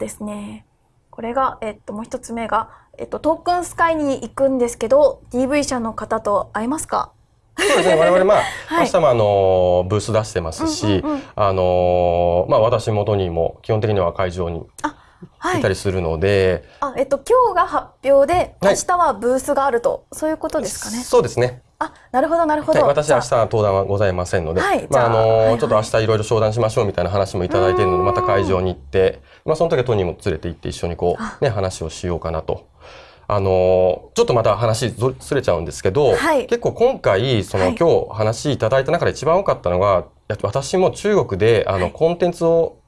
ですね、これが、えっと、もう一つ目が、えっと、トークンスカイに行くんですけど、DV 社の方と会えますか？そうですね。我々まあ、はい、明日もあのブース出してますし、うんうんうん、あのまあ私元にも基本的には会場にい。たりするので、はい、あえっと今日が発表で明日はブースがあると、はい、そういうことですかね？そうですね。あ、なるほどなるほど。私は明日は登壇はございませんので、はい、まああの、はいはい、ちょっと明日いろいろ商談しましょうみたいな話もいただいているので、また会場に行って、まあその時はトニーも連れて行って一緒にこうね話をしようかなと。あのちょっとまた話ずれちゃうんですけど、はい、結構今回その、今日話いただいた中で一番多かったのが私も中国であの、コンテンツを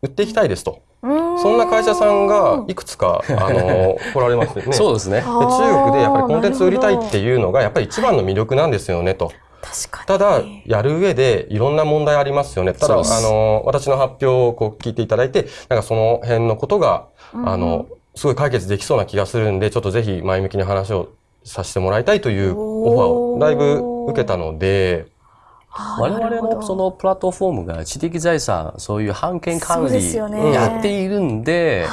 売っていきたいですと。そんな会社さんがいくつか、あの、来られますね。そうですね。で中国でやっぱりコンテンツ売りたいっていうのが、やっぱり一番の魅力なんですよね、と。ただ、やる上でいろんな問題ありますよね。ただ、あの、私の発表をこう聞いていただいて、なんかその辺のことが、あの、すごい解決できそうな気がするんで、ちょっとぜひ前向きに話をさせてもらいたいというオファーをだいぶ受けたので、我々のそのプラットフォームが知的財産、そういう版権管理やっているんで、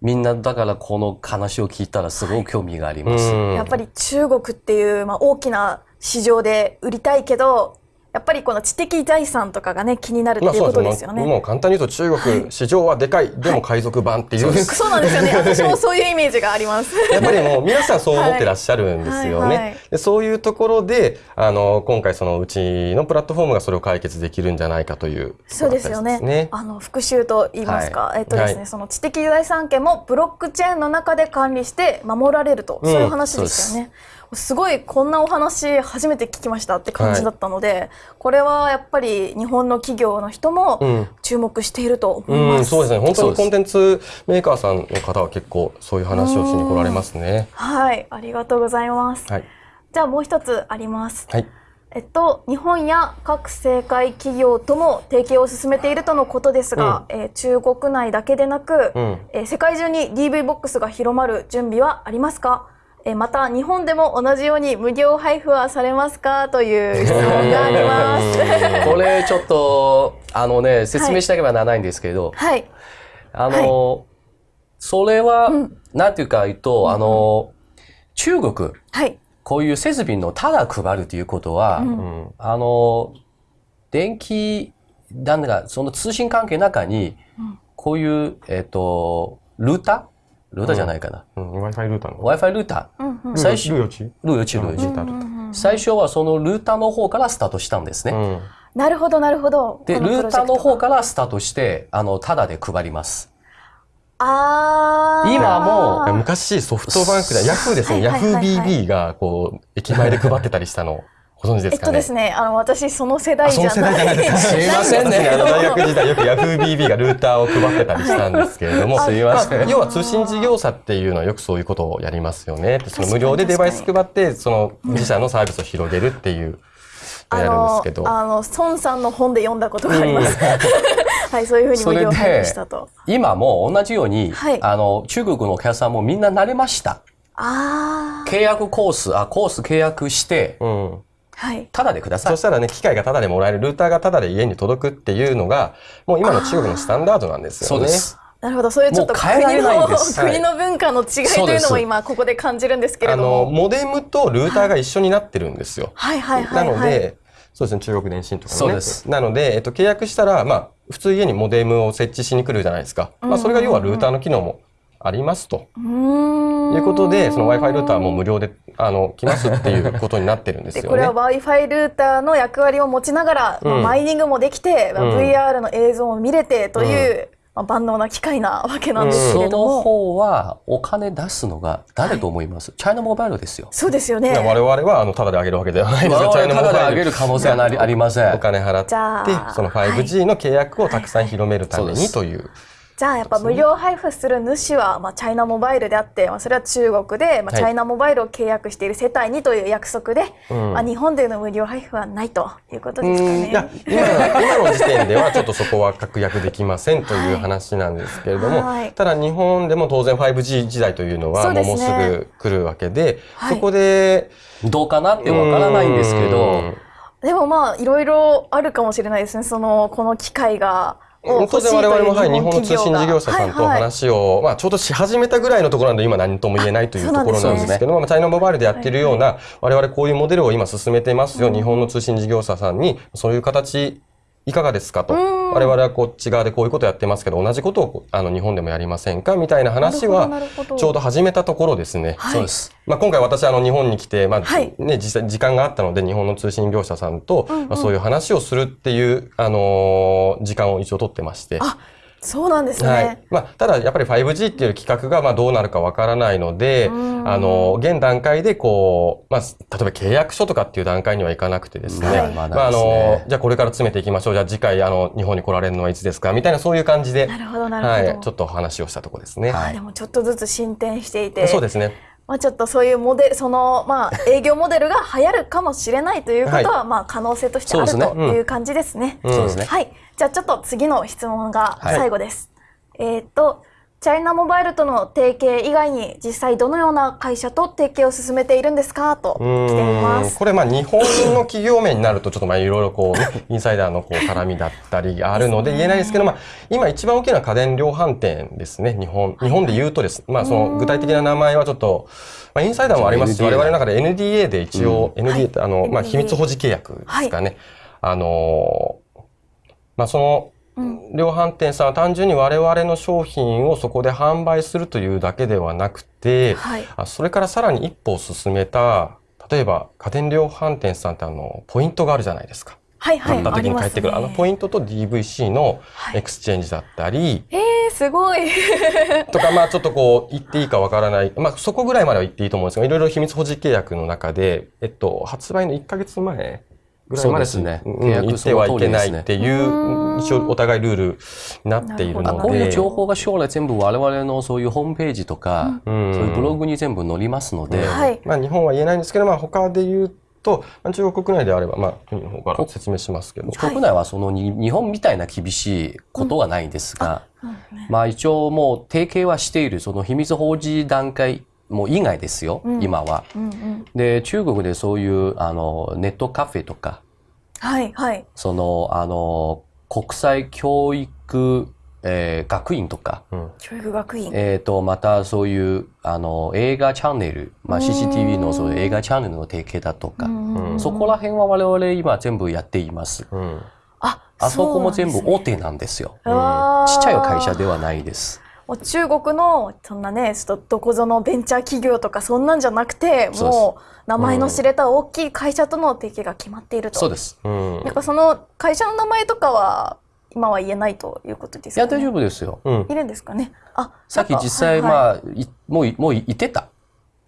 みんなだからこの話を聞いたらすごく興味があります。やっぱり中国っていう、まあ、大きな市場で売りたいけど、やっぱりこの知的財産とかがね気になるっていうことですよね。まあ、もう簡単に言うと中国、市場はでかいでも海賊版っていう、はい、そうなんですよね。私もそういうイメージがあります。やっぱりもう皆さんそう思ってらっしゃるんですよね。はいはい、でそういうところであの今回そのうちのプラットフォームがそれを解決できるんじゃないかという、ね、そうですよね。あの復習と言いますか、えっとですね、その知的財産権もブロックチェーンの中で管理して守られると、そういう話ですよね。すごいこんなお話初めて聞きましたって感じだったので、はい、これはやっぱり日本の企業の人も注目していると思います、うんうん、そうですね。本当にコンテンツメーカーさんの方は結構そういう話をしに来られますね。はい。ありがとうございます、はい、じゃあもう一つあります。はい。えっと、日本や各政界企業とも提携を進めているとのことですが、うん、えー、中国内だけでなく、うん、えー、世界中に DV ボックスが広まる準備はありますか？えまた日本でも同じように無料配布はされますかという質問があります。これちょっとあのね説明しなければならないんですけど、はい、あの、はい、それは、うん、なんていうか言うと、あの中国、はい、こういう設備のただ配るということは、うん、あの電気なんだかその通信関係の中に、こういうえっ、ー、とルータールーターじゃないかな。うん、Wi-Fi ルーターの。Wi-Fi ルーター。最初、ルーヨチルーヨチ、ルーヨチ。最初はそのルーターの方からスタートしたんですね。なるほど、なるほど。で、ルーターの方からスタートして、あの、ただで配ります。ああ。今も、昔ソフトバンクで、ヤフーですね、ヤフー BB が、こう、駅前で配ってたりしたの。ご存知ですか、ね、えっとですね、あの私その世代じゃない。その世代じゃないですすいませんね。あの大学時代よく Yahoo!BB がルーターを配ってたりしたんですけれども、すいません、まあ、要は通信事業者っていうのはよくそういうことをやりますよね。その無料でデバイス配ってその自社のサービスを広げるっていう。やるんですけどあの孫さんの本で読んだことがあります。はい、そういうふうに無料配布したと。今も同じように、はい、あの中国のお客さんもみんな慣れました。あ契約コースあコース契約して、うん、はい。ただでください。そしたらね、機械がただでもらえる、ルーターがただで家に届くっていうのが、もう今の中国のスタンダードなんですよね。そうです。なるほど、そういうちょっと国の国の文化の違いというのも今ここで感じるんですけれども。あの、モデムとルーターが一緒になってるんですよ。はいはいはい、なので、そうですね、中国電信とかね。そうです。なので、えっと、契約したら、まあ、普通家にモデムを設置しに来るじゃないですか。まあ、それが要はルーターの機能もありますと。いうことで、その Wi-Fi ルーターも無料で、あの、来ますっていうことになってるんですよね。これは Wi-Fi ルーターの役割を持ちながら、うん、マイニングもできて、うん、VR の映像も見れてという、まあ、万能な機械なわけなんですけれども、その方はお金出すのが誰と思います、はい、チャイナモバイルですよ。そうですよね。我々はあのただであげるわけではないですよ。チャイナモバイル。ただであげる可能性はありません。お金払って、その 5G の契約をたくさん広めるためにという。じゃあやっぱ無料配布する主は、まあ、チャイナモバイルであって、まあ、それは中国で、まあ、チャイナモバイルを契約している世帯にという約束で、はい、まあ、日本での無料配布はないということですかね。いや今今の時点ではちょっとそこは確約できませんという話なんですけれども、はい、ただ日本でも当然 5G 時代というのはもうすぐ来るわけで、そ、ね、こで、どうかなってわからないんですけど、でもまあいろいろあるかもしれないですね。そのこの機会が当然我々も、はい、日本の通信事業者さんと話を、まあ、ちょうどし始めたぐらいのところなんで今何とも言えないというところなんですけども、ね、チャイナモバイルでやってるような、我々こういうモデルを今進めてますよ、日本の通信事業者さんにそういう形いかがですかと。我々はこっち側でこういうことやってますけど、同じことをあの日本でもやりませんか？みたいな話は、ちょうど始めたところですね。そうです。まあ、今回私あの日本に来て、まあ、ね、実際時間があったので、日本の通信業者さんと、まあ、そういう話をするっていう、あの時間を一応取ってまして。そうなんですね。はい、まあ、ただやっぱり 5G っていう企画がまあどうなるかわからないので、あの、現段階でこう、まあ、例えば契約書とかっていう段階にはいかなくてですね、はい、まあ、あの、じゃあこれから詰めていきましょう。じゃあ次回、あの、日本に来られるのはいつですかみたいなそういう感じで、なるほど、なるほど。はい、ちょっと話をしたとこですね。はい。でもちょっとずつ進展していて。そうですね。まあ、ちょっとそういうモデル、その、まあ、営業モデルが流行るかもしれないということは、はい、まあ、可能性としてある、という感じですね。そうですね。はい。じゃあ、ちょっと次の質問が最後です。えっ、と、チャイナモバイルとの提携以外に実際どのような会社と提携を進めているんですか？と来ています。これまあ日本の企業名になるとちょっとまあいろいろこう、ね、インサイダーのこう絡みだったりあるので言えないですけど、まあ今一番大きな家電量販店ですね。日本、日本で言うとです。まあその具体的な名前はちょっと、まあインサイダーもありますし、我々の中で NDA で一応、NDA ってあの、まあ秘密保持契約ですかね。あの、まあその、量販店さんは単純に我々の商品をそこで販売するというだけではなくて、はい、それからさらに一歩進めた例えば家電量販店さんってあのポイントがあるじゃないですか。はいはい、買った時に返ってくる。あ、ね,、のポイントと DVC の exchange だったり、はい、えー、すごい。とかまあちょっとこう言っていいかわからない。まあそこぐらいまでは言っていいと思うんですがいろいろ秘密保持契約の中で、えっと、発売の1か月前ぐらいまでですね、契約言ってはいけないっていう、一応お互いルールになっているので。こういう情報が将来全部我々のそういうホームページとか、そういうブログに全部載りますので。まあ日本は言えないんですけど、まあ他で言うと、中国国内であれば、まあ、国の方から説明しますけど。国内はその日本みたいな厳しいことはないん。ですが、まあ一応もう提携はしている、その秘密保持段階もう以外ですよ、うん、今は、うんうん。で、中国でそういうあのネットカフェとか、はいはい、その、あの、国際教育、えー、学院とか、うん、教育学院。えっ、ー、と、またそういう、あの、映画チャンネル、まあ、CCTV のそういう映画チャンネルの提携だとか、そこら辺は我々今全部やっています。うん、あ、あそこも全部大手なんですよ。ちっちゃい会社ではないです。もう中国のそんなねちょっとどこぞのベンチャー企業とかそんなんじゃなくてもう名前の知れた大きい会社との提携が決まっていると、そうです、うん、やっぱその会社の名前とかは今は言えないということですか、ね、いや大丈夫ですよ、うん、いるんですかね。あさっき実際、はいはい、まあもうもう言ってた。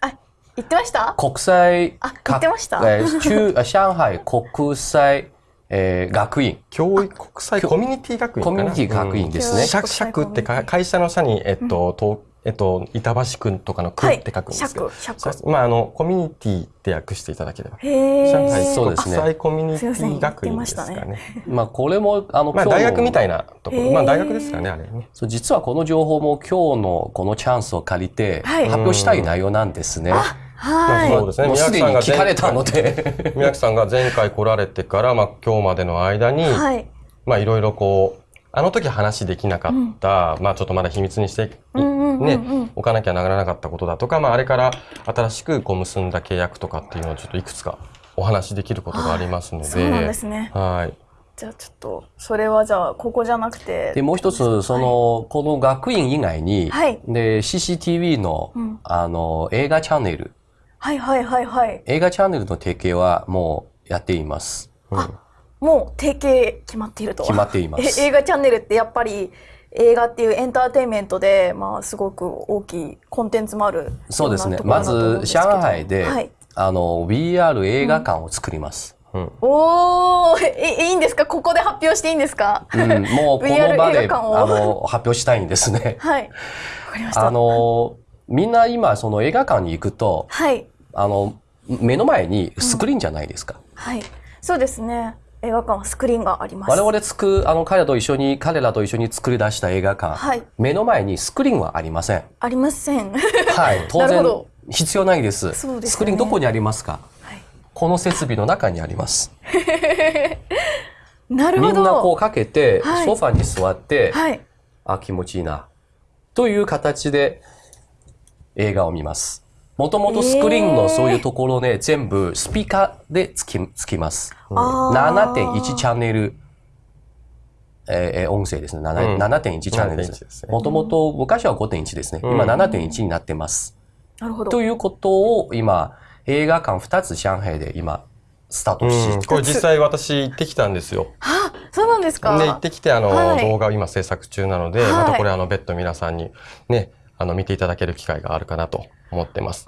あ言ってました？国際あ言ってました、えー、中上海国際えー、学院。教育国際コミュニティ学院コミュニティ学院ですね。社、社って会社の社に、えっと、とえっと、板橋区とかの区って書くんですけど、まあ、あの、コミュニティって訳していただければ。上海そうですね。国際コミュニティ学院ですかね。まあ、これも、あの、まあ、大学みたいなところ。まあ、大学ですかね、あれね。そう、実はこの情報も今日のこのチャンスを借りて、発表したい内容なんですね。はい。そうですね。宮城さんが聞かれたので。宮城さんが前回来られてから、まあ今日までの間に、はい、まあいろいろこう、あの時話できなかった、うん、まあちょっとまだ秘密にして、ね、置かなきゃならなかったことだとか、まああれから新しくこう結んだ契約とかっていうのをちょっといくつかお話できることがありますので。そうなんですね。はい。じゃあちょっと、それはじゃあ、ここじゃなくて。で、もう一つ、その、はい、この学院以外に、はい、で、CCTV の、うん、あの、映画チャンネル、はいはいはいはい。映画チャンネルの提携はもうやっています。あ、もう提携決まっていると。決まっています。映画チャンネルってやっぱり映画っていうエンターテインメントで、まあ、すごく大きいコンテンツもあるそうですね。まず、上海で、はい、あの、VR 映画館を作ります。うん、おお、いいんですか？ここで発表していいんですか、うん、もうこの場で あの発表したいんですね。はい。わかりました。あの、みんな今、その映画館に行くと、はい。あの、目の前にスクリーンじゃないですか。うん、はい。そうですね。映画館はスクリーンがあります。我々つく、あの、彼らと一緒に、彼らと一緒に作り出した映画館。はい。目の前にスクリーンはありません。ありません。はい。当然、必要ないです。そうです、ね、スクリーンどこにありますか？はい。この設備の中にあります。なるほど。みんなこうかけて、はい、ソファに座って、はい、あ、気持ちいいな。という形で映画を見ます。もともとスクリーンのそういうところで全部スピーカーでつきつきます。7.1チャンネル、えー、音声ですね。7.1チャンネルです。もともと昔は5.1ですね。今7.1になってます。なるほど。ということを今、映画館2つ上海で今、スタートして、これ実際私行ってきたんですよ。はあ、そうなんですかで、行ってきて、あの、はい、動画を今制作中なので、はい、またこれあの、別途皆さんにね、あの、見ていただける機会があるかなと思ってます。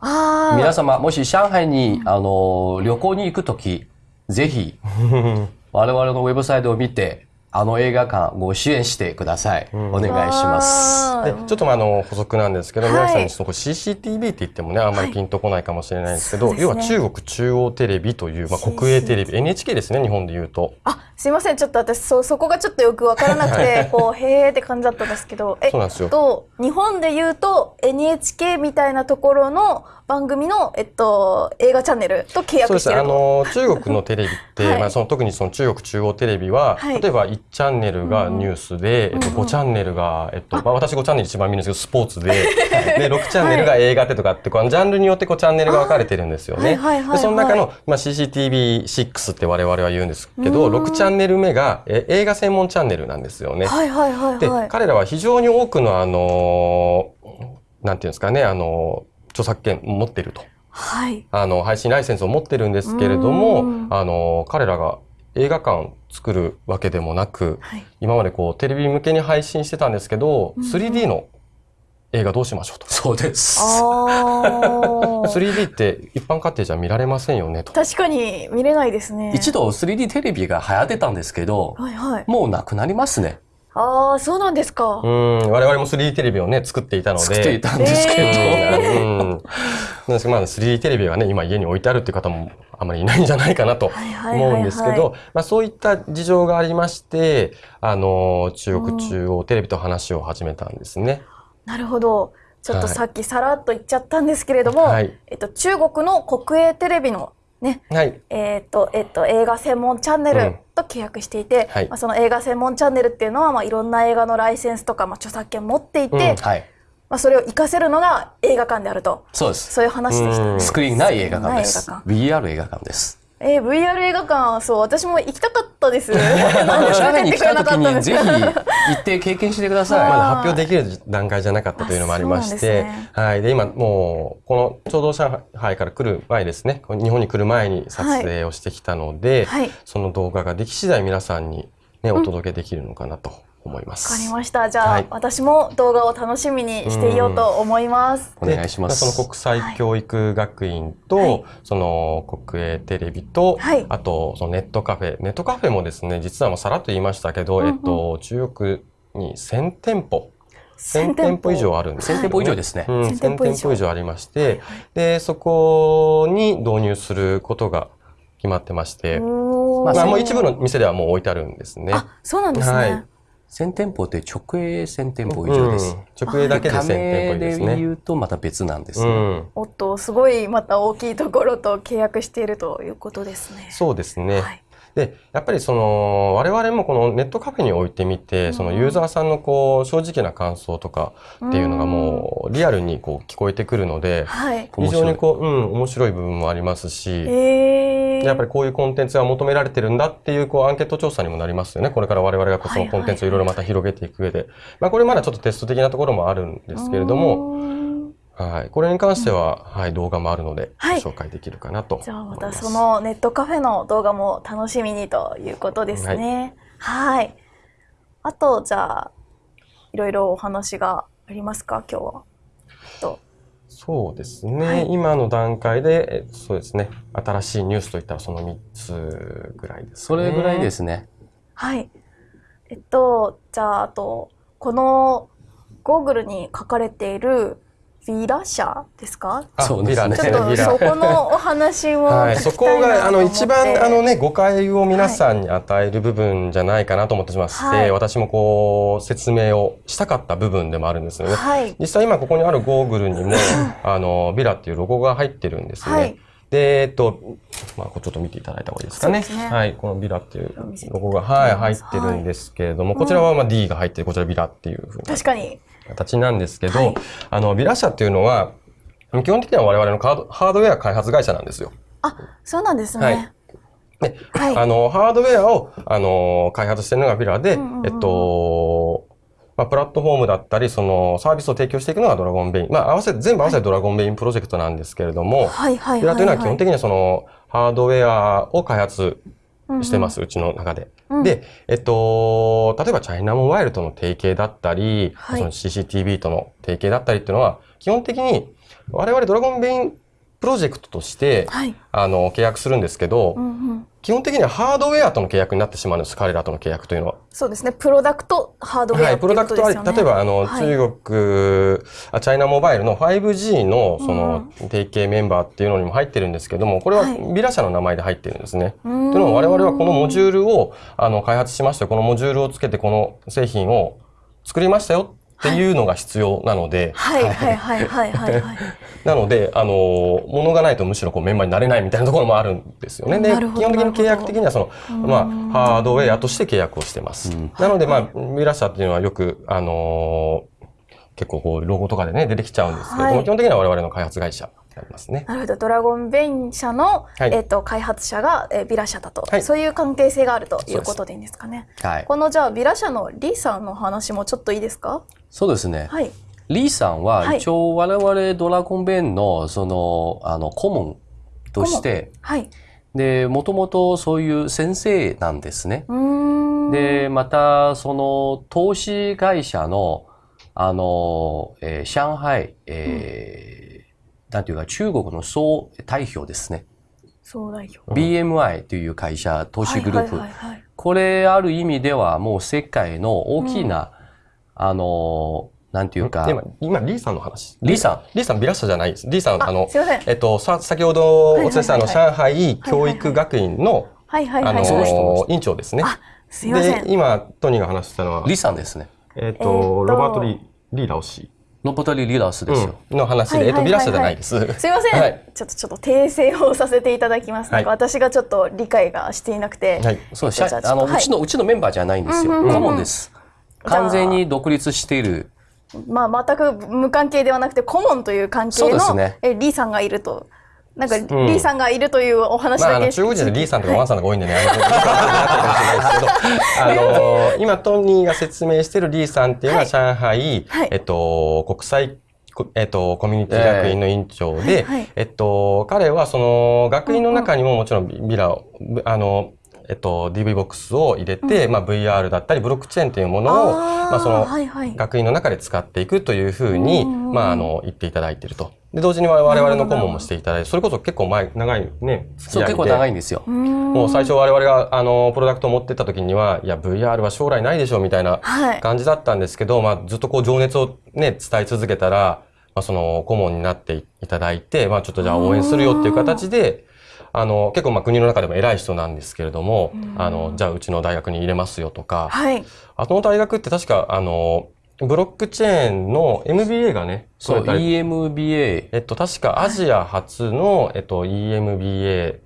皆様、もし上海に、あの、旅行に行くとき、ぜひ、我々のウェブサイトを見て、あの映画館ご支援してください。うん、お願いします。で、ちょっとあの補足なんですけど、はい、皆さんにそこ CCTV って言ってもね、あんまりピンとこないかもしれないんですけど、はい、要は中国中央テレビという、まあ、国営テレビ、NHK ですね、日本で言うと。あ、すいません、ちょっと私そそこがちょっとよくわからなくて、こうへーって感じだったんですけど、え そうなんですよ。と日本で言うと NHK みたいなところの番組の、えっと、映画チャンネルと契約してるあの中国のテレビって、はい、まあ、その特にその中国中央テレビは、はい、例えば1チャンネルがニュースで、うん、えっと、5チャンネルが、えっとまあ、私5チャンネル一番見るんですけどスポーツで。で6チャンネルが映画でとかってこうジャンルによってこうチャンネルが分かれてるんですよね。でその中の、まあ、CCTV6 って我々は言うんですけど6チャンネル目がえ映画専門チャンネルなんですよね。はいはいはいはい、で彼らは非常に多くのあのなんていうんですかねあの著作権持ってると。はい、あの配信ライセンスを持ってるんですけれどもあの彼らが映画館作るわけでもなく、はい、今までこうテレビ向けに配信してたんですけど、うん、3D の映画どうしましょうと。そうです。3D って一般家庭じゃ見られませんよねと。確かに見れないですね。一度 3D テレビが流行ってたんですけど、はいはい、もうなくなりますね。ああ、そうなんですか。うん、我々も 3D テレビをね、作っていたので。作っていたんですけど。えー、うん。なんですけど、まあ 3D テレビがね、今家に置いてあるっていう方もあまりいないんじゃないかなと思うんですけど、まあそういった事情がありまして、あの、中国中央テレビと話を始めたんですね。なるほど。ちょっとさっきさらっと言っちゃったんですけれども、はい、えっと、中国の国営テレビのね、はい、えっ、と、えっ、と、映画専門チャンネルと契約していて、うんはい、まあ、その映画専門チャンネルっていうのは、まあ、いろんな映画のライセンスとか、まあ、著作権持っていて、うんはい、まあ、それを活かせるのが映画館であると。そうです。そういう話でした、ね、スクリーンない映画館です。VR 映画館です。えー、VR 映画館、そう、私も行きたかったです。上海に来た時にぜひ行って経験してください。まだ発表できる段階じゃなかったというのもありまして、ね、はい。で、今もう、このちょうど上海から来る前ですね、日本に来る前に撮影をしてきたので、はい、その動画ができ次第皆さんにね、お届けできるのかなと。思います。わかりました。じゃあ、はい、私も動画を楽しみにしていようと思います。お願いします。その国際教育学院と、はい、その国営テレビと、はい、あとそのネットカフェ、ネットカフェもですね、実はもうさらっと言いましたけど、うんうん、えっと中国に1000店舗。1000店舗以上あるんです、ね、1000店舗以上ですね。うん、1000店舗以上ありまして、はいはい、で、そこに導入することが決まってまして、まあ、もう一部の店ではもう置いてあるんですね。あ、そうなんですね。はい1000店舗って直営1000店舗以上です。うん、直営だけで1000店舗ですね。で言うとまた別なんですね、うん、おっと、すごいまた大きいところと契約しているということですね。そうですね。はいで、やっぱりその、我々もこのネットカフェに置いてみて、そのユーザーさんのこう、正直な感想とかっていうのがもう、リアルにこう、聞こえてくるので、非常にこう、うん、面白い部分もありますし、やっぱりこういうコンテンツが求められてるんだっていう、こう、アンケート調査にもなりますよね。これから我々がそのコンテンツをいろいろまた広げていく上で。まあ、これまだちょっとテスト的なところもあるんですけれども、はい、これに関しては、うん、はい、動画もあるので、はい、紹介できるかなとじゃあまたそのネットカフェの動画も楽しみにということですね。はい、はい。あとじゃあいろいろお話がありますか？今日は。と。そうですね、はい、今の段階でそうですね。新しいニュースといったらその3つぐらいです、ね、それぐらいですね。はい。えっとじゃああとこのゴーグルに書かれているヴィラ社ですか？そうですね。ちょっとそこのお話を はい、そこがあの一番あのね誤解を皆さんに与える部分じゃないかなと思ってまして、はい、私もこう説明をしたかった部分でもあるんですよね。はい、実際今ここにあるゴーグルにも あのビラっていうロゴが入ってるんですね。はいで、えっと、まあ、ちょっと見ていただいた方がいいですかね。ねはい。このビラっていうロゴが、はい、入ってるんですけれども、はい、こちらはまあ D が入ってこちらビラっていうふうに。確かに。形なんですけど、はい、あの、ビラ社っていうのは、基本的には我々のハードウェア開発会社なんですよ。あ、そうなんですね。はいで、はい、あの、ハードウェアを、あの、開発してるのがビラで、えっと、まあ、プラットフォームだったり、そのサービスを提供していくのがドラゴンベイン。まあ、合わせて、全部合わせてドラゴンベインプロジェクトなんですけれども、はいはい、ビラというのは基本的にはその、ハードウェアを開発してます、うんうちの中で。うん、で、えっと、例えばチャイナモバイルとの提携だったり、はい、その CCTV との提携だったりっていうのは、基本的に我々ドラゴンベインプロジェクトとして、はい、あの、契約するんですけど、うんうん、基本的にはハードウェアとの契約になってしまうんです、彼らとの契約というのは。そうですね。プロダクト、ハードウェア、ね、はい、プロダクトは、例えば、あの、はい、中国あ、チャイナモバイルの 5G の、その、提携メンバーっていうのにも入ってるんですけども、これはビラ社の名前で入ってるんですね。というのも、我々はこのモジュールを、あの、開発しましたこのモジュールをつけて、この製品を作りましたよっていうのが必要なので。はいはいはいはいはい、はい。なので、あの、物がないとむしろこうメンバーになれないみたいなところもあるんですよね。で、基本的に契約的にはその、まあ、ハードウェアとして契約をしてます。なので、まあ、ミラ社っていうのはよく、あの結構こう、ロゴとかでね、出てきちゃうんですけれども、はい、基本的には我々の開発会社なりますね。なるほど。ドラゴンベイン社の、はい、えっ、ー、と、開発者が、えー、ビラ社だと、はい、そういう関係性があるということでいいんですかね。はい。このじゃあ、ビラ社のリーさんの話もちょっといいですか？そうですね。はい。リーさんは、一応我々ドラゴンベインの、その、あの、顧問として、はい。で、もともとそういう先生なんですね。で、また、その、投資会社の、あの、えー、上海、えー、うんなんていうか、中国の総代表ですね。総代表。BMI という会社、投資グループ。これ、ある意味ではもう世界の大きな、うん、あの、なんていうか。今、今、リーさんの話？リーさん。リーさん、ビラ社じゃない？です。リーさん、あの、えっと、さ、先ほどお伝えした、あの、上海教育学院の、はいはいはい。あの、院長ですね。あ、すいません。で、今、トニーが話したのは？リーさんですね。えっと、ロバート・リー、リーラオ氏。ノポタリリーダースですよ。うん、の話で、えっと、ビラ社じゃないです。すいません、はい、ちょっとちょっと訂正をさせていただきます。はい、私がちょっと理解がしていなくて。はい、そう、あの、うちの、うちのメンバーじゃないんですよ。顧問です。完全に独立している。まあ、全く無関係ではなくて、顧問という関係の、ね、えリーさんがいると。なんか、リーさんがいるというお話だけ、まあ、中国人でリーさんとかワンさんが多いんでね、あの、今、トニーが説明しているリーさんっていうのは、上海、えっと、国際えっと、コミュニティ学院の院長で、えっと、彼はその学院の中にももちろんビラを、あの、えっと、DV ボックスを入れて、うん、まあ、VR だったり、ブロックチェーンというものを、まあ、その、学院の中で使っていくというふうに、まあ、あの、言っていただいていると。で、同時に我々の顧問もしていただいて、それこそ結構前、長いね、付き合いで。そう、結構長いんですよ。もう最初我々が、あの、プロダクトを持ってった時には、いや、VR は将来ないでしょうみたいな感じだったんですけど、はい、まあ、ずっとこう、情熱をね、伝え続けたら、まあ、その、顧問になっていただいて、まあ、ちょっとじゃあ応援するよっていう形で、あの、結構まあ国の中でも偉い人なんですけれども、あの、じゃあうちの大学に入れますよとか、はい。あの大学って確か、あの、ブロックチェーンの MBA がね、そう、EMBA。えっと、確かアジア初の、えっと、EMBA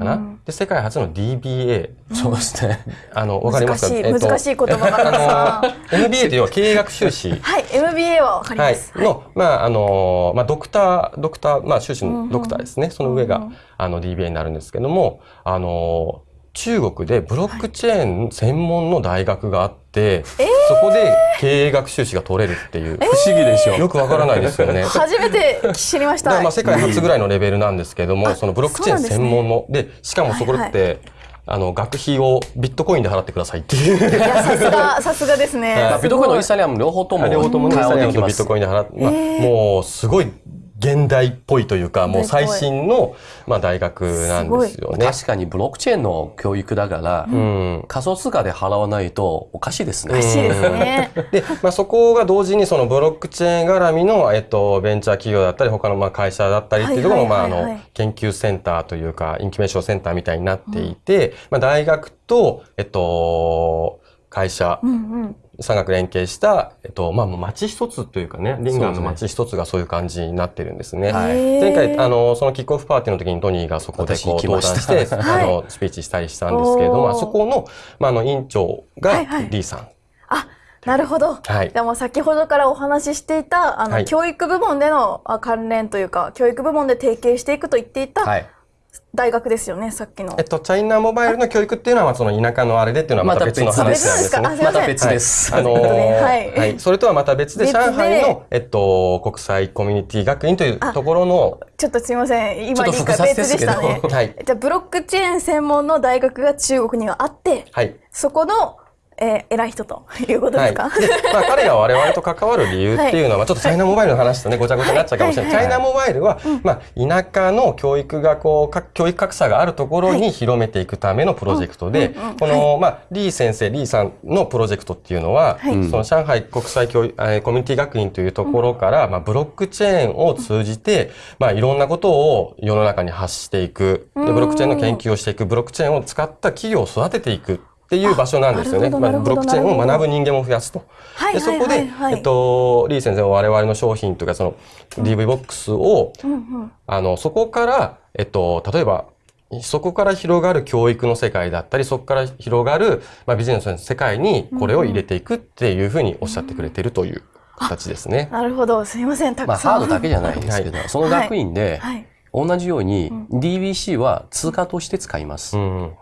かな、うん、で、世界初の DBA。そうですね。あの、わかりますか？難しい、難しい言葉があの、MBA というのは経営学修士。はい、MBA はわかります。はい。の、まあ、あの、まあ、ドクター、ドクター、まあ、修士のドクターですね。うんうん、その上が、あの、DBA になるんですけども、あの、中国でブロックチェーン専門の大学があって、はい、そこで経営学修士が取れるっていう、不思議でしょ。よくわからないですよね。初めて知りました。まあ世界初ぐらいのレベルなんですけども、そのブロックチェーン専門ので,、しかもそこって、はいはい。あの、学費をビットコインで払ってくださいっていう。いや、さすが、さすがですね。ビットコインのイーサリアム両方とも。両方ともイーサリアムとビットコインで払って、まあ、もう、すごい現代っぽいというか、もう最新の、まあ、大学なんですよね。確かにブロックチェーンの教育だから、うん、仮想通貨で払わないとおかしいですね。おかしいですね。で、まあ、そこが同時にそのブロックチェーン絡みの、えっと、ベンチャー企業だったり、他のまあ会社だったりっていうところも、まあ、あの、研究センターというか、インキュベーションセンターみたいになっていて、うん、まあ、大学と、えっと、会社、うんうん、産学連携した、えっと、まあ、町一つというかね、リンガーの町一つがそういう感じになってるんですね。はい、前回、あの、そのキックオフパーティーの時にトニーがそこでこう登壇して、あの、スピーチしたりしたんですけれども、そこの、まあ、あの、委員長がリーさん。はいはいあなるほど。はい。でも先ほどからお話ししていた、あの、はい、教育部門での関連というか、教育部門で提携していくと言っていた、はい、大学ですよね、さっきの。えっと、チャイナモバイルの教育っていうのは、その田舎のあれでっていうのはまた別の話なんですね。また別です。あのはい。それとはまた別で、上海の、えっと、国際コミュニティ学院というところの。ちょっとすみません。今理解別でしたね。はい。じゃあ、ブロックチェーン専門の大学が中国にはあって、はい。そこのえー、偉い人ということですか、はい、まあ、彼が我々と関わる理由っていうのは、はい、ちょっとチャイナモバイルの話とねごちゃごちゃになっちゃうかもしれない、はい、チャイナモバイルは、まあ、田舎の教育がこう教育格差があるところに広めていくためのプロジェクトで、この、まあ、リー先生リーさんのプロジェクトっていうのは、その上海国際教育、えー、コミュニティ学院というところから、まあ、ブロックチェーンを通じて、まあ、いろんなことを世の中に発していく。でブロックチェーンの研究をしていく。ブロックチェーンを使った企業を育てていくっていう場所なんですよね。まあ、ブロックチェーンを学ぶ人間も増やすと。でそこで、えっと、リー先生は我々の商品というか、その DV ボックスを、うんうん、あの、そこから、えっと、例えば、そこから広がる教育の世界だったり、そこから広がる、まあ、ビジネスの世界にこれを入れていくっていうふうにおっしゃってくれてるという形ですね。なるほど。すみません。たくさん。まあ、ハードだけじゃないですけど、はい、その学院で、はい、同じように DBC は通貨として使います。うん、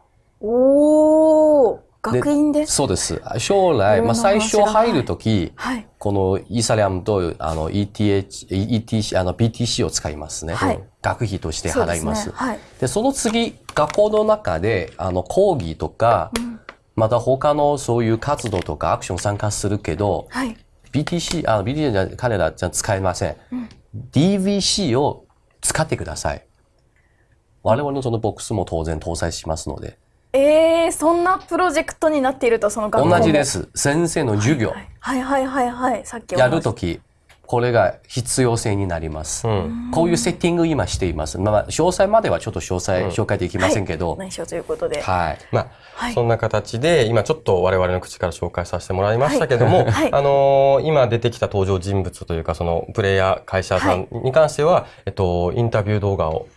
おー。学院で？そうです。将来、まあ、最初入るとき、はい、このイーサリアムとあの ETH、ETC、あの BTC を使いますね。はい、学費として払います。そで、ねはい、その次、学校の中であの講義とか、うん、また他のそういう活動とかアクション参加するけど、はい、BTC、あの BTC じゃ彼らじゃ使えません。うん、DVC を使ってください。我々のそのボックスも当然搭載しますので。えー、そんなプロジェクトになっているとその学校同じです。先生の授業、はいはいはいはいさっきやるときこれが必要性になります、うん、こういうセッティング今しています、まあ、詳細まではちょっと詳細紹介できませんけど、うん、内緒ということで。はい。まあ、はい、そんな形で今ちょっと我々の口から紹介させてもらいましたけども、はい。はい、あのー、今出てきた登場人物というかそのプレイヤー会社さんに関しては、えっと、インタビュー動画を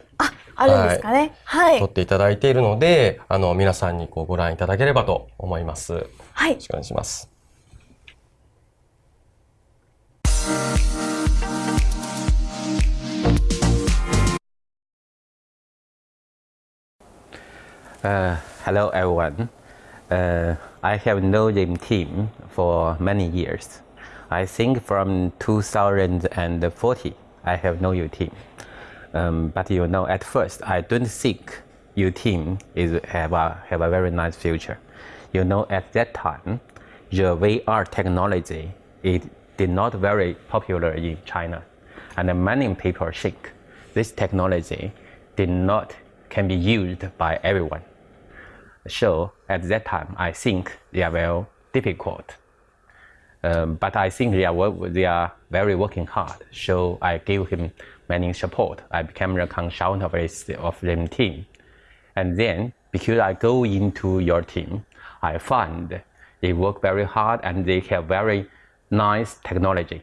あるんですかね。はい。撮っていただいているので、あの、皆さんにこうご覧いただければと思います。はい。よろしくお願いします。Uh, hello everyone. Uh, I have known the team for many years. I think from 2040 I have known your team. Um, but you know, at first, I don't think your team is have a have a very nice future. You know, at that time, the VR technology it did not very popular in China, and many people think this technology did not can be used by everyone. So at that time, I think they are very difficult. Um, but I think they are they are very working hard. So I give him many support. I became a consultant of, of the team. And then, because I go into your team, I find they work very hard and they have very nice technology.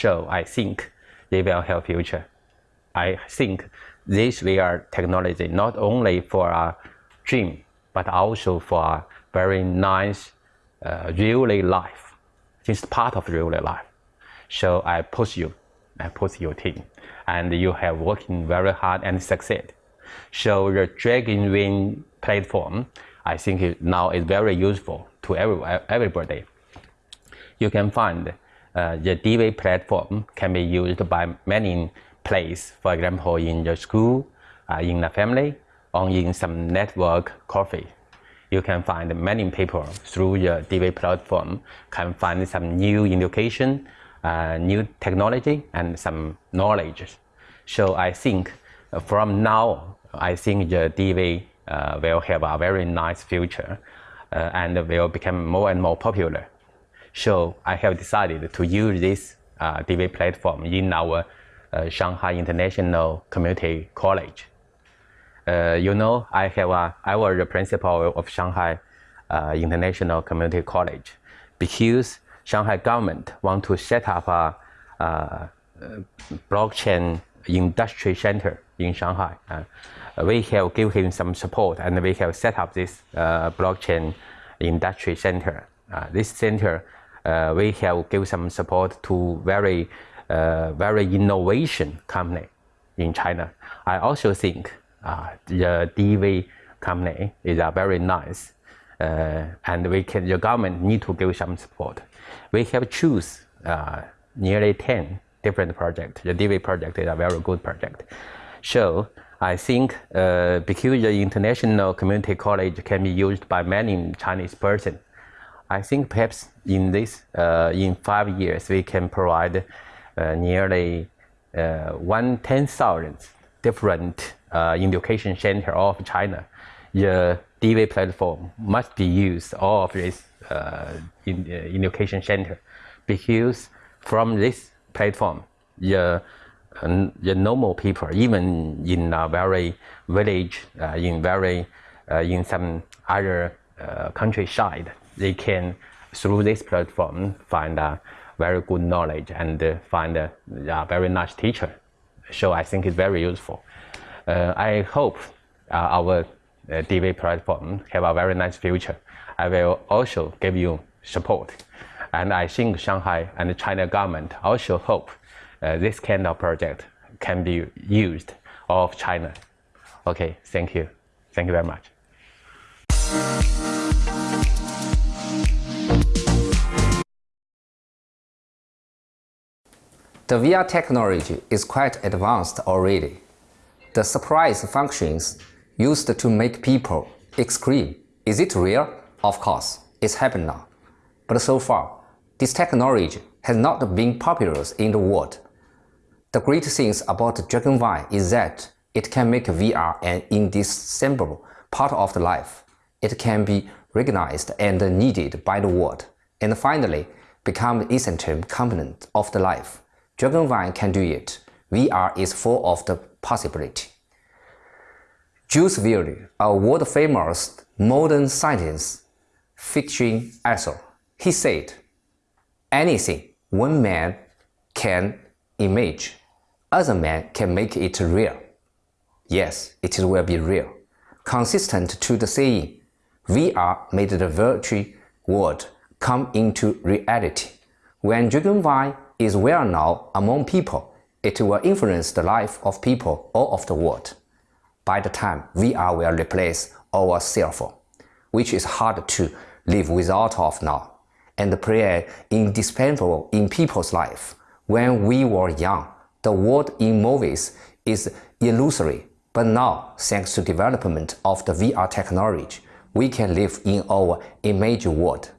So I think they will have future. I think this VR technology not only for a dream, but also for a very nice uh, real life. It's part of real life. So I push you, I push your team and you have working very hard and succeed. So the Dragon Wing platform, I think now is very useful to every, everybody. You can find uh, the DV platform can be used by many places, for example, in the school, uh, in the family, or in some network coffee. You can find many people through the DV platform can find some new education uh, new technology and some knowledge. So I think uh, from now, I think the DV uh, will have a very nice future uh, and will become more and more popular. So I have decided to use this uh, DV platform in our uh, Shanghai International Community College. you know, I have a, I was the principal of Shanghai uh, International Community College because Shanghai government want to set up a, a blockchain industry center in Shanghai. Uh, we have give him some support and we have set up this uh, blockchain industry center. Uh, this center, uh, we have give some support to very, uh, very innovation company in China. I also think uh, the DV company is a very nice and we can, the government need to give some support. We have choose nearly 10 different projects. The DV project is a very good project. So I think uh, because the international community college can be used by many Chinese person, I think perhaps in this, uh, in five years, we can provide uh, nearly uh, one ten thousand different uh, education center of China. The DV platform must be used all of this uh, in, education center because from this platform, the the normal people, even in a very village, uh, in very uh, in some other uh, countryside, they can through this platform find a very good knowledge and find a, a, very nice teacher. So I think it's very useful. I hope our DV platform have a very nice future. I will also give you support. And I think Shanghai and China government also hope uh, this kind of project can be used of China. Okay, thank you. Thank you very much. The VR technology is quite advanced already. The surprise functions used to make people exclaim, is it real? Of course, it's happened now. But so far, this technology has not been popular in the world. The great thing about Dragonfly is that it can make VR an indispensable part of the life. It can be recognized and needed by the world, and finally become an essential component of the life. Dragonfly can do it. VR is full of the possibility. Jules Verne, a world-famous modern science fiction author, he said, anything one man can image, other man can make it real. Yes, it will be real. Consistent to the saying, VR made the virtual world come into reality. When Dragonfly is well known among people, it will influence the life of people all of the world. By the time VR will replace our cell phone, which is hard to live without of now, and play indispensable in people's life. When we were young, the world in movies is illusory, but now, thanks to development of the VR technology, we can live in our image world.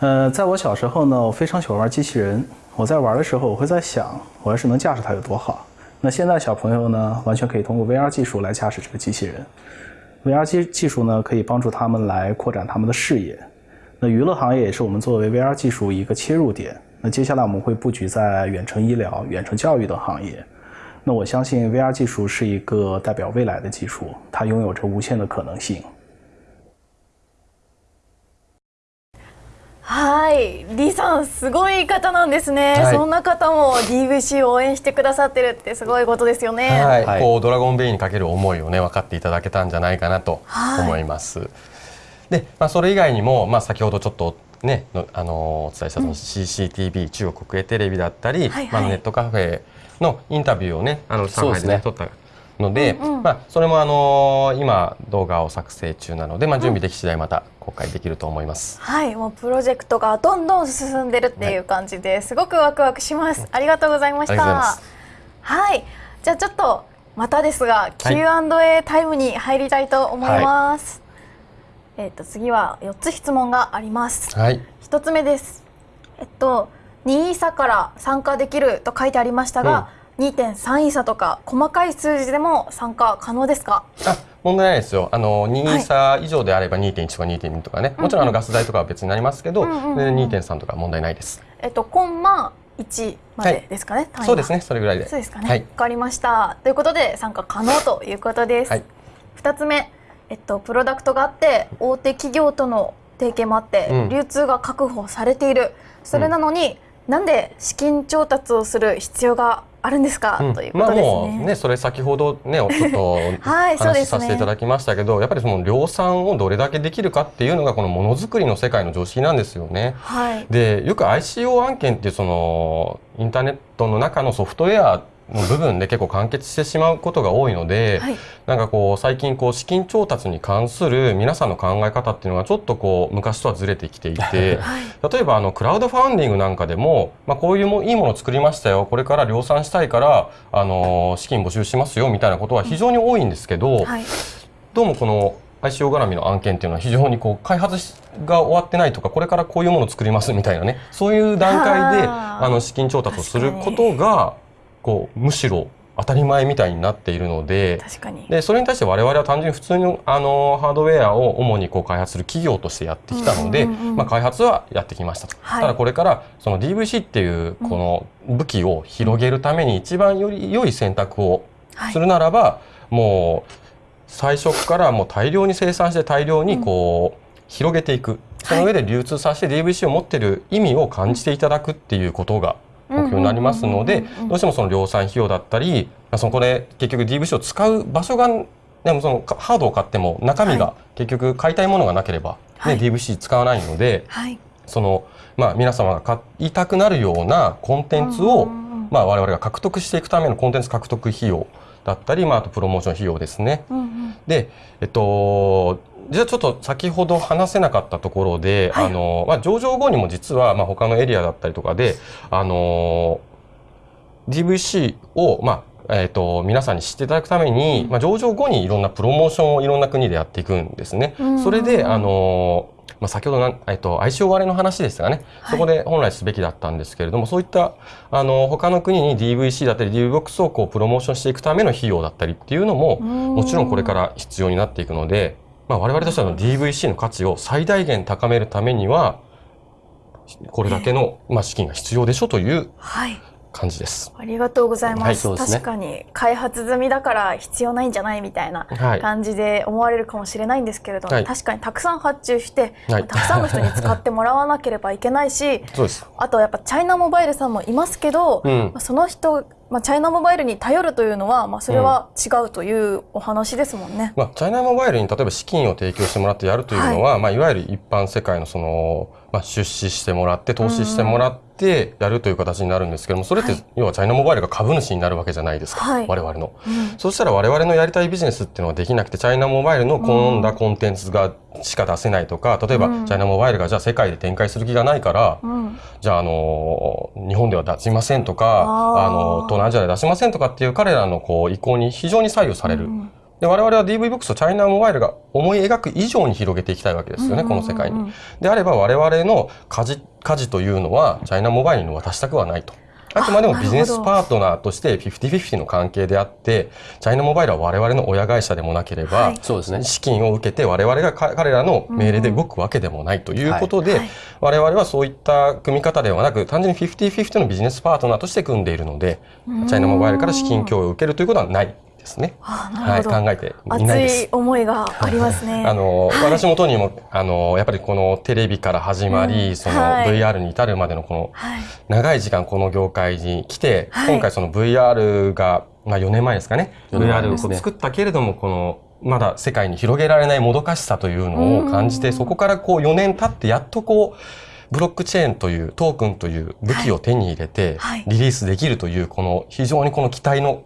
呃，在我小时候呢，我非常喜欢玩机器人。我在玩的时候，我会在想，我要是能驾驶它有多好。那现在小朋友呢，完全可以通过 VR 技术来驾驶这个机器人。VR 技技术呢，可以帮助他们来扩展他们的视野。那娱乐行业也是我们作为 VR 技术一个切入点。那接下来我们会布局在远程医疗、远程教育等行业。那我相信 VR 技术是一个代表未来的技术，它拥有着无限的可能性。はい、李さんすごい方なんですね、はい、そんな方も DVC を応援してくださってるってすごいことですよね。はい、はい、こうドラゴンベイにかける思いをね分かっていただけたんじゃないかなと思います。はい、で、まあそれ以外にもまあ先ほどちょっとねあのお伝えしたその CCTV、うん、中国国営テレビだったり、はいはい、まあネットカフェのインタビューをねあの上海でね、ね撮ったので、うんうん、まあ、それもあのー、今動画を作成中なので、まあ、準備でき次第また公開できると思います、うん、はいもうプロジェクトがどんどん進んでるっていう感じで、はい、すごくワクワクします。ありがとうございました。はい。じゃあちょっとまたですが Q&A タイムに入りたいと思います、はい、えっ、ー、と次は4つ質問があります。はい。1つ目です。えっと2位差から参加できると書いてありましたが、うん2.3位差とか細かい数字でも参加可能ですか？あ問題ないですよ。あの2位差以上であれば2.1とか2.2とかね、もちろんあのガス代とかは別になりますけど、うんうん、2.3とか問題ないです。えっとコンマ1までですかね、はい、そうですねそれぐらいで。そうですかね。わ、はい、かりました。ということで参加可能ということです、はい、2つ目えっとプロダクトがあって大手企業との提携もあって、うん、流通が確保されている。それなのに、うん、なんで資金調達をする必要があるんですか、うん、ということですね。まあ、もうねそれ先ほどねちょっと はい、話させていただきましたけど、ね、やっぱりその量産をどれだけできるかっていうのがこのものづくりの世界の常識なんですよね。はい、でよく ICO 案件っていうそのインターネットの中のソフトウェアの部分で結構完結してしまうことが多いので、はい、なんかこう最近こう資金調達に関する皆さんの考え方っていうのがちょっとこう昔とはずれてきていて、はい、例えばあのクラウドファンディングなんかでも、まあ、こういうもいいものを作りましたよ。これから量産したいからあの資金募集しますよみたいなことは非常に多いんですけど、はい、どうもこの ICO 絡みの案件っていうのは非常にこう開発が終わってないとかこれからこういうものを作りますみたいなねそういう段階で あの資金調達をすることがこうむしろ当たり前みたいになっているのででそれに対して我々は単純に普通のあのハードウェアを主にこう開発する企業としてやってきたので、まあ、開発はやってきましたと、はい、ただこれからその DVC っていうこの武器を広げるために一番より良い選択をするならば、はい、もう最初からもう大量に生産して大量にこう広げていく、その上で流通させて DVC を持ってる意味を感じていただくっていうことが目標になりますのでどうしてもその量産費用だったりそこで結局 DVC を使う場所がでもそのハードを買っても中身が結局買いたいものがなければ、ね、はい、DVC 使わないので、はい、そのまあ皆様が買いたくなるようなコンテンツを、まあ、我々が獲得していくためのコンテンツ獲得費用だったり、まあ、あとプロモーション費用ですね。で、えっと、じゃあちょっと先ほど話せなかったところで、はい、あの、まあ、上場後にも実は、まあ、他のエリアだったりとかで、あの、DVC を、まあ、えっ、ー、と、皆さんに知っていただくために、まあ、上場後にいろんなプロモーションをいろんな国でやっていくんですね。それで、あの、まあ、先ほどな、えっと、相性割れの話でしたがね、そこで本来すべきだったんですけれども、そういった、あの、他の国に DVC だったり DVBOX をこう、プロモーションしていくための費用だったりっていうのも、もちろんこれから必要になっていくので、まあ、我々としては DVC の価値を最大限高めるためには、これだけの、まあ、資金が必要でしょという感じです。ありがとうございます。はい、確かに開発済みだから必要ないんじゃないみたいな感じで思われるかもしれないんですけれども、はい、確かにたくさん発注して、はい、たくさんの人に使ってもらわなければいけないし、あとやっぱチャイナモバイルさんもいますけど、うん、その人まあ、チャイナモバイルに頼るというのは、まあ、それは違うというお話ですもんね、うん、まあ、チャイナモバイルに例えば資金を提供してもらってやるというのは、はい、まあ、いわゆる一般世界のその、まあ、出資してもらって投資してもらってやるという形になるんですけどもそれって、要はチャイナモバイルが株主になるわけじゃないですか、はい、我々の、うん、そうしたら我々のやりたいビジネスっていうのはできなくてチャイナモバイルの好んだコンテンツがしか出せないとか例えば、チャイナモバイルがじゃあ世界で展開する気がないから、うん、じゃああの日本では出しませんとかあの東南アジアで出しませんとかっていう彼らのこう意向に非常に左右される。うんで我々は DVBOX をチャイナモバイルが思い描く以上に広げていきたいわけですよね、この世界に。であれば我々の舵舵というのはチャイナモバイルに渡したくはないと。あくまでもビジネスパートナーとして50-50の関係であって、チャイナモバイルは我々の親会社でもなければ、そうですね、資金を受けて我々が彼らの命令で動くわけでもないということで、我々はそういった組み方ではなく、単純に50-50のビジネスパートナーとして組んでいるので、チャイナモバイルから資金供与を受けるということはないですね。はい、考えていないです。熱い思いがありますね。あの、はい、私もとにもあのやっぱりこのテレビから始まり、うん、その VR に至るまでのこの、長い時間この業界に来て、今回その VR がまあ4年前ですかね。VR を作ったけれどもこのまだ世界に広げられないもどかしさというのを感じて、そこからこう4年経ってやっとこう。ブロックチェーンというトークンという武器を手に入れてリリースできるというこの非常にこの期待の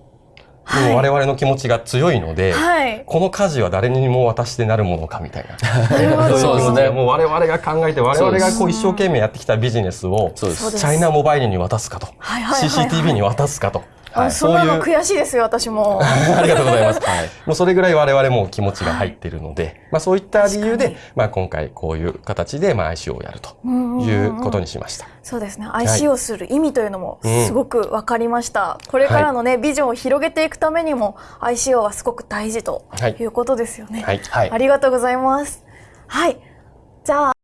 はい、我々の気持ちが強いので、はい、この家事は誰にも渡してなるものかみたいな。そうですね。もう我々が考えて、我々がこう一生懸命やってきたビジネスを、チャイナモバイルに渡すかと、CCTV に渡すかと。はい、そんなの悔しいですよ、私も。ありがとうございます。はい、もうそれぐらい我々も気持ちが入っているので、はい、まあそういった理由で、まあ今回こういう形でまあ ICO をやるということにしました。そうですね。ICO する意味というのもすごく分かりました。これからのね、ビジョンを広げていくためにも ICO はすごく大事ということですよね。はい。ありがとうございます。はい。じゃあ、